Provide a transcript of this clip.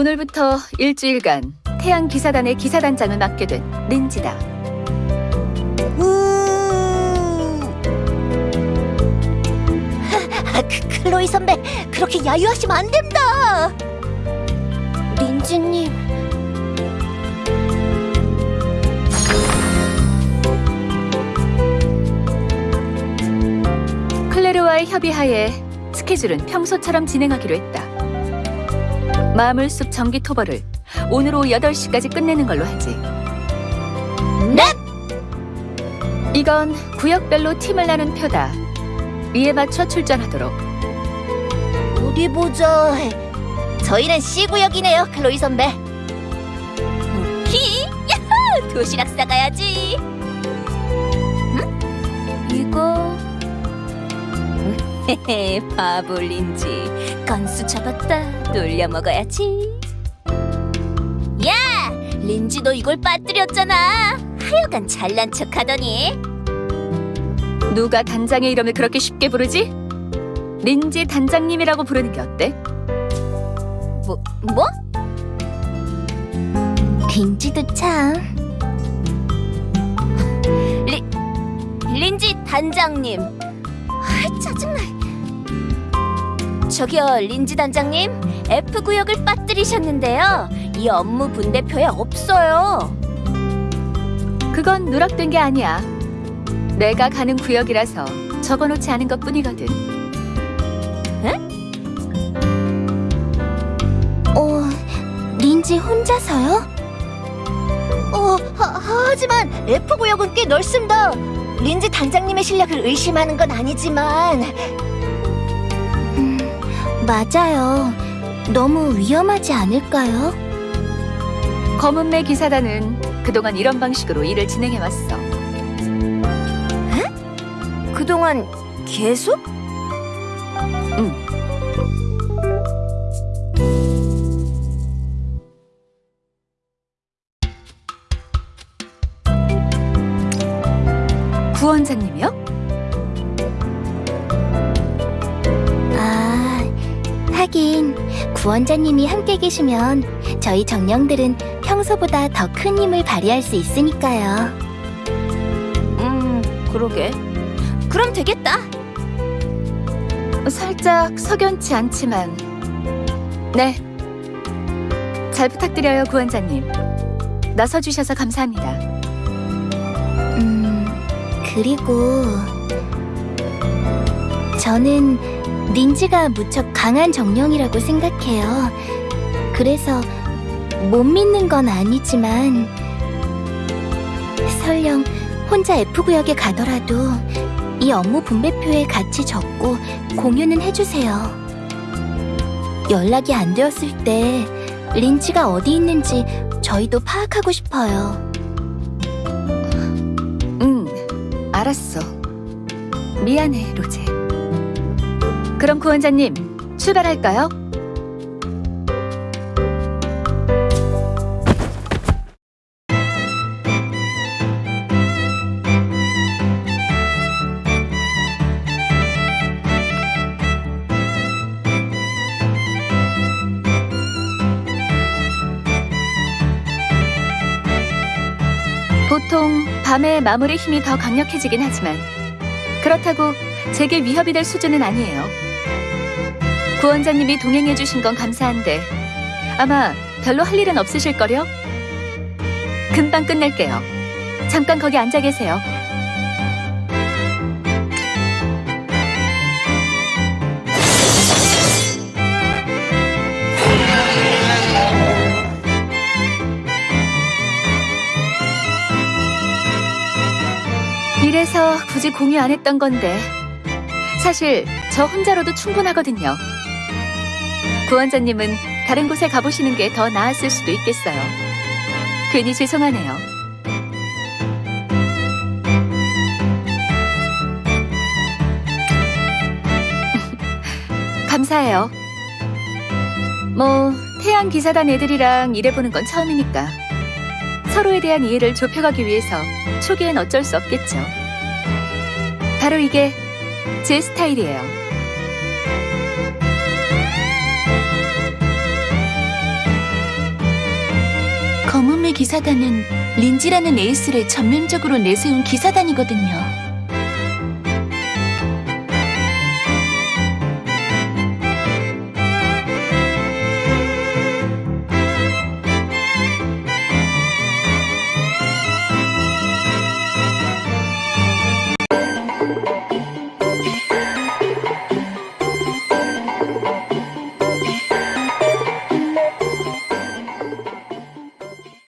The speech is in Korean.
오늘부터 일주일간 태양 기사단의 기사단장을 맡게 된 린지다. 아, 그, 클로이 선배 그렇게 야유하시면 안 된다. 린지님. 클레르와의 협의하에 스케줄은 평소처럼 진행하기로 했다. 마물숲 전기 토벌을 오늘 오후 8시까지 끝내는 걸로 하지. 네. 이건 구역별로 팀을 나눈 표다. 이에 맞춰 출전하도록. 어디 보자. 저희는 C 구역이네요, 클로이 선배. 히, 야호! 도시락 싸가야지. 헤헤, 바보 린지. 건수 잡았다. 놀려 먹어야지. 야, 린지도 이걸 빠뜨렸잖아. 하여간 잘난 척하더니. 누가 단장의 이름을 그렇게 쉽게 부르지? 린지 단장님이라고 부르는 게 어때? 뭐, 뭐? 린지도 참. 리, 린지 단장님. 저기요, 린지 단장님. F 구역을 빠뜨리셨는데요. 이 업무 분대표에 없어요. 그건 누락된 게 아니야. 내가 가는 구역이라서 적어놓지 않은 것 뿐이거든. 어, 린지 혼자서요? 어, 하, 하지만 F 구역은 꽤 넓습니다. 린지 단장님의 실력을 의심하는 건 아니지만. 음, 맞아요. 너무 위험하지 않을까요? 검은매 기사단은 그동안 이런 방식으로 일을 진행해왔어. 그동안 계속? 구원자님이요? 하긴 구원자님이 함께 계시면 저희 정령들은 평소보다 더 큰 힘을 발휘할 수 있으니까요. 음, 그러게. 그럼 되겠다. 살짝 석연치 않지만. 네. 잘 부탁드려요, 구원자님. 나서주셔서 감사합니다. 음, 그리고 저는 린지가 무척 강한 정령이라고 생각해요. 그래서 못 믿는 건 아니지만 설령 혼자 F구역에 가더라도 이 업무 분배표에 같이 적고 공유는 해주세요. 연락이 안 되었을 때 린지가 어디 있는지 저희도 파악하고 싶어요. 응, 알았어. 미안해, 로제. 그럼 구원자님, 출발할까요? 보통 밤에 마물의 힘이 더 강력해지긴 하지만 그렇다고 제게 위협이 될 수준은 아니에요. 구원자님이 동행해 주신 건 감사한데 아마 별로 할 일은 없으실걸요? 금방 끝낼게요. 잠깐 거기 앉아 계세요. 이래서 굳이 공유 안 했던 건데 사실 저 혼자로도 충분하거든요. 구원자님은 다른 곳에 가보시는 게 더 나았을 수도 있겠어요. 괜히 죄송하네요. 감사해요. 뭐 태양 기사단 애들이랑 일해보는 건 처음이니까 서로에 대한 이해를 좁혀가기 위해서 초기엔 어쩔 수 없겠죠. 바로 이게 제 스타일이에요. 기사단은 린지라는 에이스를 전면적으로 내세운 기사단이거든요.